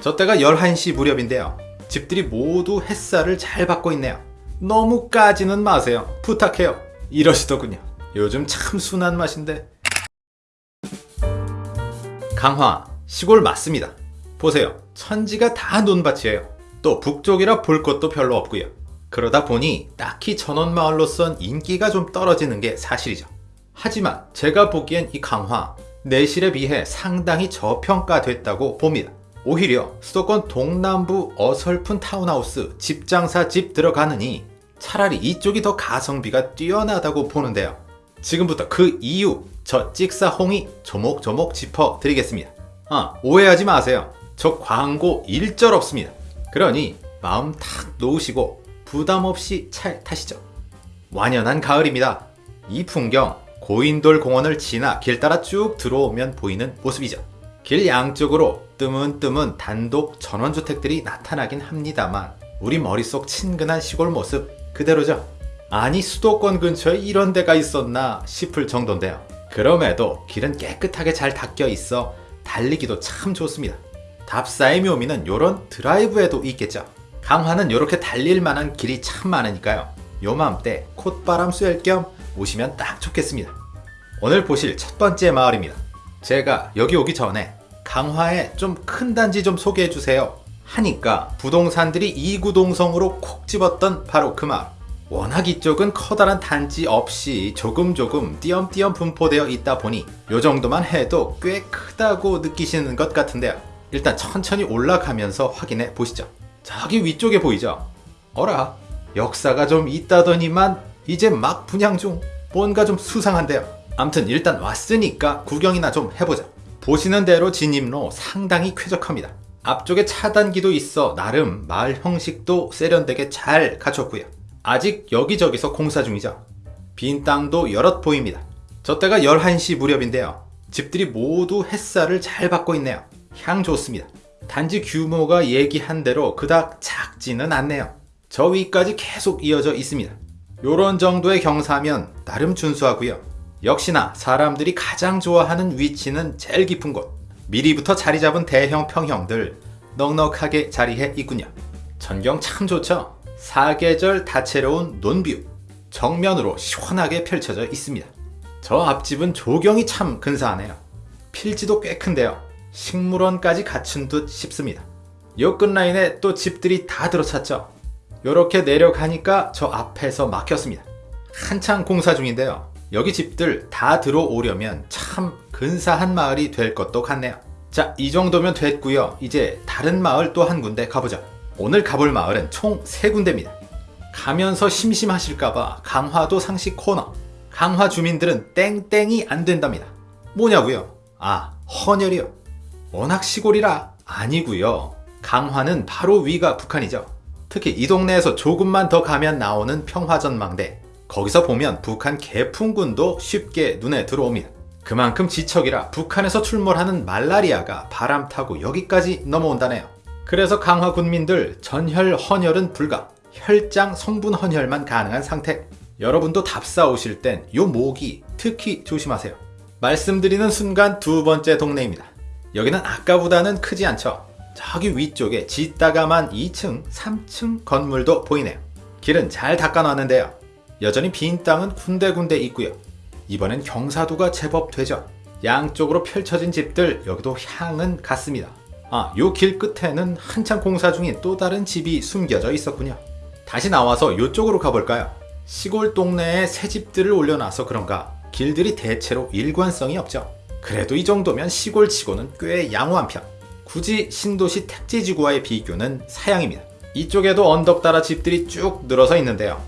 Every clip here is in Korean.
저 때가 11시 무렵인데요. 집들이 모두 햇살을 잘 받고 있네요. 너무 까지는 마세요. 부탁해요. 이러시더군요. 요즘 참 순한 맛인데. 강화, 시골 맞습니다. 보세요. 천지가 다 논밭이에요. 또 북쪽이라 볼 것도 별로 없고요. 그러다 보니 딱히 전원마을로선 인기가 좀 떨어지는 게 사실이죠. 하지만 제가 보기엔 이 강화, 내실에 비해 상당히 저평가됐다고 봅니다. 오히려 수도권 동남부 어설픈 타운하우스 집장사 집 들어가느니 차라리 이쪽이 더 가성비가 뛰어나다고 보는데요. 지금부터 그 이유 저 찍사홍이 조목조목 짚어드리겠습니다. 아 오해하지 마세요. 저 광고 일절 없습니다. 그러니 마음 탁 놓으시고 부담 없이 차 타시죠. 완연한 가을입니다. 이 풍경 고인돌 공원을 지나 길 따라 쭉 들어오면 보이는 모습이죠. 길 양쪽으로 뜨문뜨문 단독 전원주택들이 나타나긴 합니다만 우리 머릿속 친근한 시골 모습 그대로죠. 아니 수도권 근처에 이런 데가 있었나 싶을 정도인데요. 그럼에도 길은 깨끗하게 잘 닦여 있어 달리기도 참 좋습니다. 답사의 묘미는 요런 드라이브에도 있겠죠. 강화는 이렇게 달릴 만한 길이 참 많으니까요. 요맘때 콧바람 쐴 겸 오시면 딱 좋겠습니다. 오늘 보실 첫 번째 마을입니다. 제가 여기 오기 전에 강화에 좀 큰 단지 좀 소개해 주세요 하니까 부동산들이 이구동성으로 콕 집었던 바로 그 마을. 워낙 이쪽은 커다란 단지 없이 조금 조금 띄엄띄엄 분포되어 있다 보니 요 정도만 해도 꽤 크다고 느끼시는 것 같은데요. 일단 천천히 올라가면서 확인해 보시죠. 저기 위쪽에 보이죠? 어라 역사가 좀 있다더니만 이제 막 분양 중 뭔가 좀 수상한데요. 암튼 일단 왔으니까 구경이나 좀 해보자. 보시는 대로 진입로 상당히 쾌적합니다. 앞쪽에 차단기도 있어 나름 마을 형식도 세련되게 잘 갖췄고요. 아직 여기저기서 공사 중이죠. 빈 땅도 여럿 보입니다. 저 때가 11시 무렵인데요. 집들이 모두 햇살을 잘 받고 있네요. 향 좋습니다. 단지 규모가 얘기한 대로 그닥 작지는 않네요. 저 위까지 계속 이어져 있습니다. 요런 정도의 경사면 나름 준수하고요. 역시나 사람들이 가장 좋아하는 위치는 제일 깊은 곳. 미리부터 자리 잡은 대형 평형들 넉넉하게 자리해 있군요. 전경 참 좋죠? 사계절 다채로운 논뷰 정면으로 시원하게 펼쳐져 있습니다. 저 앞집은 조경이 참 근사하네요. 필지도 꽤 큰데요. 식물원까지 갖춘 듯 싶습니다. 요 끝 라인에 또 집들이 다 들어찼죠. 요렇게 내려가니까 저 앞에서 막혔습니다. 한창 공사 중인데요. 여기 집들 다 들어오려면 참 근사한 마을이 될 것도 같네요. 자, 이 정도면 됐고요. 이제 다른 마을 또 한 군데 가보죠. 오늘 가볼 마을은 총세 군데입니다. 가면서 심심하실까봐 강화도 상식 코너. 강화 주민들은 땡땡이 안 된답니다. 뭐냐고요? 아, 헌혈이요. 워낙 시골이라 아니고요. 강화는 바로 위가 북한이죠. 특히 이 동네에서 조금만 더 가면 나오는 평화전망대. 거기서 보면 북한 개풍군도 쉽게 눈에 들어옵니다. 그만큼 지척이라 북한에서 출몰하는 말라리아가 바람 타고 여기까지 넘어온다네요. 그래서 강화 군민들 전혈 헌혈은 불가, 혈장 성분 헌혈만 가능한 상태. 여러분도 답사 오실 땐 요 모기 특히 조심하세요. 말씀드리는 순간 두 번째 동네입니다. 여기는 아까보다는 크지 않죠. 저기 위쪽에 짓다가만 2층, 3층 건물도 보이네요. 길은 잘 닦아놨는데요. 여전히 빈 땅은 군데군데 있고요. 이번엔 경사도가 제법 되죠. 양쪽으로 펼쳐진 집들 여기도 향은 같습니다. 아, 요 길 끝에는 한창 공사 중인 또 다른 집이 숨겨져 있었군요. 다시 나와서 요쪽으로 가볼까요? 시골 동네에 새 집들을 올려놔서 그런가 길들이 대체로 일관성이 없죠. 그래도 이 정도면 시골치고는 꽤 양호한 편. 굳이 신도시 택지지구와의 비교는 사양입니다. 이쪽에도 언덕 따라 집들이 쭉 늘어서 있는데요.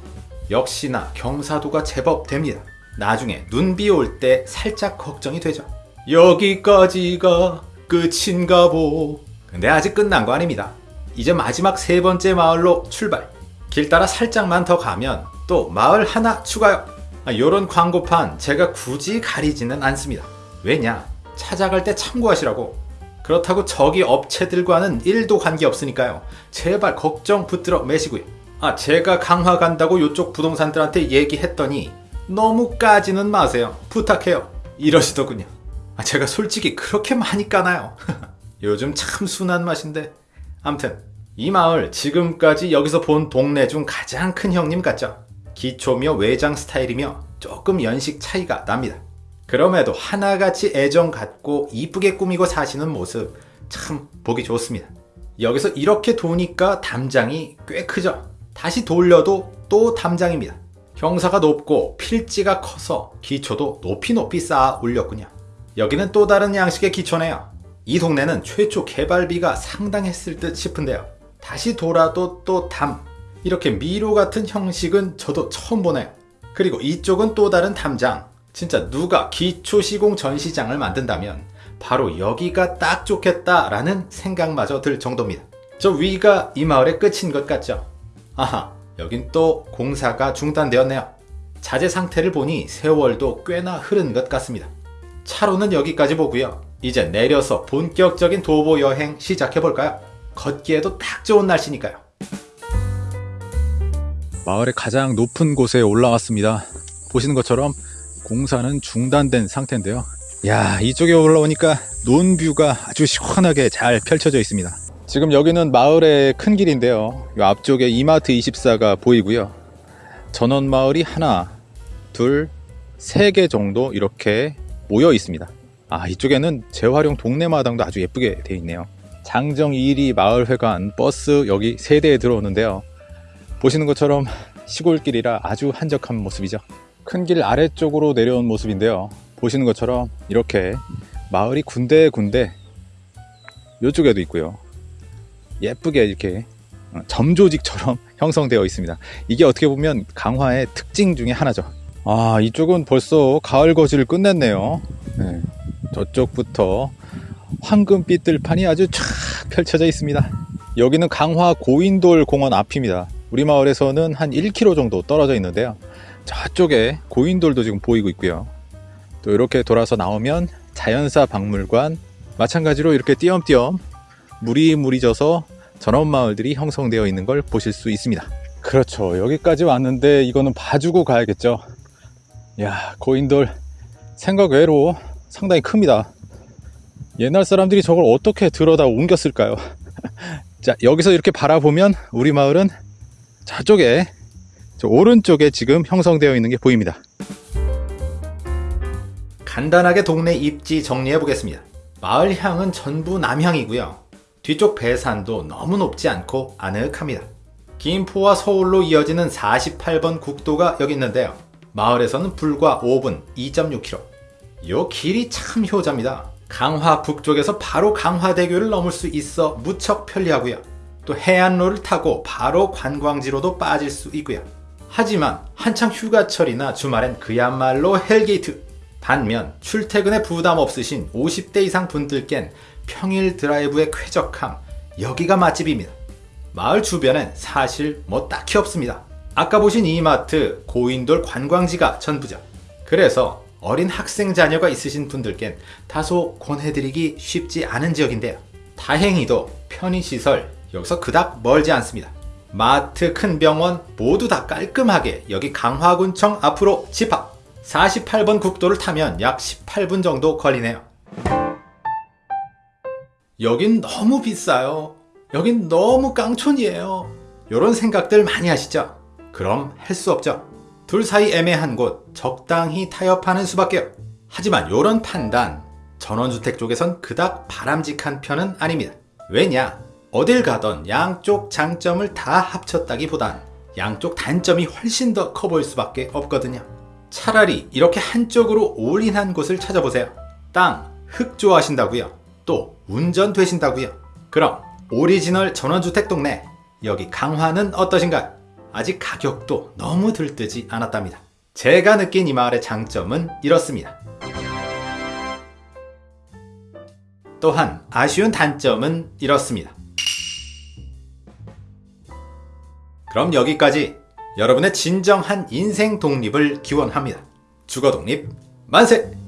역시나 경사도가 제법 됩니다. 나중에 눈비 올 때 살짝 걱정이 되죠. 여기까지가 끝인가 보. 근데 아직 끝난 거 아닙니다. 이제 마지막 세 번째 마을로 출발. 길 따라 살짝만 더 가면 또 마을 하나 추가요. 아, 요런 광고판 제가 굳이 가리지는 않습니다. 왜냐? 찾아갈 때 참고하시라고. 그렇다고 저기 업체들과는 1도 관계없으니까요. 제발 걱정 붙들어 매시고요. 아 제가 강화 간다고 요쪽 부동산들한테 얘기했더니 너무 까지는 마세요. 부탁해요. 이러시더군요. 아, 제가 솔직히 그렇게 많이 까나요? 요즘 참 순한 맛인데. 암튼 이 마을 지금까지 여기서 본 동네 중 가장 큰 형님 같죠. 기초며 외장 스타일이며 조금 연식 차이가 납니다. 그럼에도 하나같이 애정 갖고 이쁘게 꾸미고 사시는 모습 참 보기 좋습니다. 여기서 이렇게 도니까 담장이 꽤 크죠. 다시 돌려도 또 담장입니다. 경사가 높고 필지가 커서 기초도 높이 높이 쌓아 올렸군요. 여기는 또 다른 양식의 기초네요. 이 동네는 최초 개발비가 상당했을 듯 싶은데요. 다시 돌아도 또 담. 이렇게 미로 같은 형식은 저도 처음 보네요. 그리고 이쪽은 또 다른 담장. 진짜 누가 기초 시공 전시장을 만든다면 바로 여기가 딱 좋겠다라는 생각마저 들 정도입니다. 저 위가 이 마을의 끝인 것 같죠? 아하, 여긴 또 공사가 중단되었네요. 자재 상태를 보니 세월도 꽤나 흐른 것 같습니다. 차로는 여기까지 보고요. 이제 내려서 본격적인 도보 여행 시작해볼까요? 걷기에도 딱 좋은 날씨니까요. 마을의 가장 높은 곳에 올라왔습니다. 보시는 것처럼 공사는 중단된 상태인데요. 야, 이쪽에 올라오니까 논뷰가 아주 시원하게 잘 펼쳐져 있습니다. 지금 여기는 마을의 큰 길인데요. 이 앞쪽에 이마트 24가 보이고요. 전원 마을이 하나, 둘, 세 개 정도 이렇게 모여 있습니다. 아, 이쪽에는 재활용 동네 마당도 아주 예쁘게 되어 있네요. 장정 2리 마을회관 버스 여기 세 대에 들어오는데요. 보시는 것처럼 시골길이라 아주 한적한 모습이죠. 큰 길 아래쪽으로 내려온 모습인데요. 보시는 것처럼 이렇게 마을이 군데군데 이쪽에도 있고요. 예쁘게 이렇게 어, 점조직처럼 형성되어 있습니다. 이게 어떻게 보면 강화의 특징 중에 하나죠. 아, 이쪽은 벌써 가을 거지를 끝냈네요. 네, 저쪽부터 황금빛 들판이 아주 쫙 펼쳐져 있습니다. 여기는 강화 고인돌 공원 앞입니다. 우리 마을에서는 한 1km 정도 떨어져 있는데요. 저쪽에 고인돌도 지금 보이고 있고요. 또 이렇게 돌아서 나오면 자연사 박물관 마찬가지로 이렇게 띄엄띄엄 물이 물이 져서 전원 마을들이 형성되어 있는 걸 보실 수 있습니다. 그렇죠. 여기까지 왔는데 이거는 봐주고 가야겠죠. 야, 고인돌 생각 외로 상당히 큽니다. 옛날 사람들이 저걸 어떻게 들어다 옮겼을까요? 자, 여기서 이렇게 바라보면 우리 마을은 저쪽에 저 오른쪽에 지금 형성되어 있는 게 보입니다. 간단하게 동네 입지 정리해 보겠습니다. 마을 향은 전부 남향이고요. 뒤쪽 배산도 너무 높지 않고 아늑합니다. 김포와 서울로 이어지는 48번 국도가 여기 있는데요. 마을에서는 불과 5분 2.6km. 요 길이 참 효자입니다. 강화 북쪽에서 바로 강화대교를 넘을 수 있어 무척 편리하고요. 또 해안로를 타고 바로 관광지로도 빠질 수 있고요. 하지만 한창 휴가철이나 주말엔 그야말로 hell gate. 반면 출퇴근에 부담 없으신 50대 이상 분들께는 평일 드라이브의 쾌적함 여기가 맛집입니다. 마을 주변엔 사실 뭐 딱히 없습니다. 아까 보신 이마트 고인돌 관광지가 전부죠. 그래서 어린 학생 자녀가 있으신 분들께는 다소 권해드리기 쉽지 않은 지역인데요. 다행히도 편의시설 여기서 그닥 멀지 않습니다. 마트, 큰 병원 모두 다 깔끔하게 여기 강화군청 앞으로 집합 48번 국도를 타면 약 18분 정도 걸리네요. 여긴 너무 비싸요. 여긴 너무 깡촌이에요. 이런 생각들 많이 하시죠? 그럼 할 수 없죠. 둘 사이 애매한 곳 적당히 타협하는 수밖에요. 하지만 이런 판단 전원주택 쪽에선 그닥 바람직한 편은 아닙니다. 왜냐? 어딜 가던 양쪽 장점을 다 합쳤다기보단 양쪽 단점이 훨씬 더 커 보일 수밖에 없거든요. 차라리 이렇게 한쪽으로 올인한 곳을 찾아보세요. 땅, 흙 좋아하신다고요? 또 운전 되신다고요? 그럼 오리지널 전원주택 동네 여기 강화는 어떠신가요? 아직 가격도 너무 들뜨지 않았답니다. 제가 느낀 이 마을의 장점은 이렇습니다. 또한 아쉬운 단점은 이렇습니다. 그럼 여기까지 여러분의 진정한 인생 독립을 기원합니다. 주거 독립 만세!